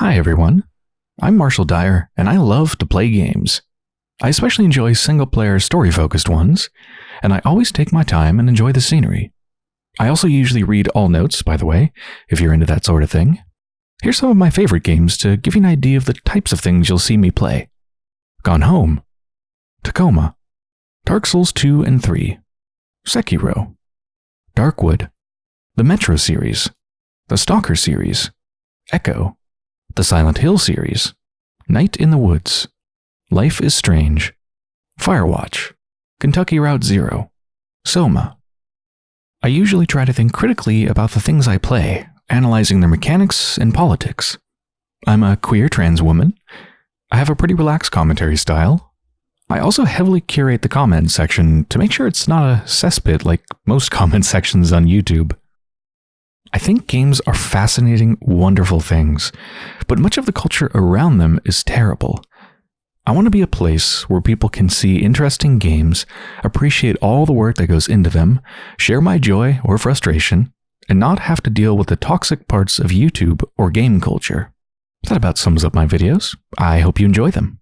Hi everyone, I'm Marshall Dyer, and I love to play games. I especially enjoy single player story focused ones, and I always take my time and enjoy the scenery. I also usually read all notes, by the way, if you're into that sort of thing. Here's some of my favorite games to give you an idea of the types of things you'll see me play Gone Home, Tacoma, Dark Souls 2 and 3, Sekiro, Darkwood, the Metro series, the Stalker series, Echo, the Silent Hill series, Night in the Woods, Life is Strange, Firewatch, Kentucky Route Zero, Soma. I usually try to think critically about the things I play, analyzing their mechanics and politics. I'm a queer trans woman. I have a pretty relaxed commentary style. I also heavily curate the comment section to make sure it's not a cesspit like most comment sections on YouTube. I think games are fascinating, wonderful things, but much of the culture around them is terrible. I want to be a place where people can see interesting games, appreciate all the work that goes into them, share my joy or frustration, and not have to deal with the toxic parts of YouTube or game culture. That about sums up my videos. I hope you enjoy them.